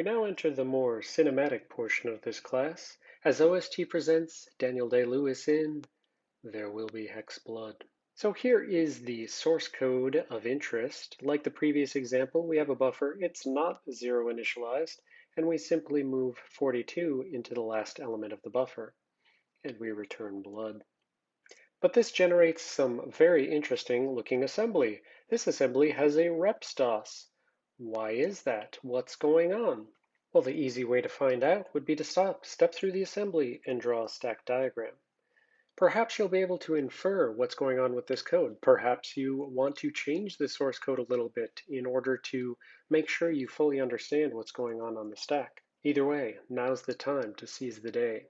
We now enter the more cinematic portion of this class, as OST presents Daniel Day-Lewis in There Will Be Hex Blood. So here is the source code of interest. Like the previous example, we have a buffer. It's not zero initialized, and we simply move 42 into the last element of the buffer, and we return blood. But this generates some very interesting looking assembly. This assembly has a repstos. Why is that? What's going on? Well, the easy way to find out would be to stop, step through the assembly, and draw a stack diagram. Perhaps you'll be able to infer what's going on with this code. Perhaps you want to change the source code a little bit in order to make sure you fully understand what's going on on the stack. Either way, now's the time to seize the day.